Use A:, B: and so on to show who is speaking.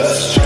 A: us.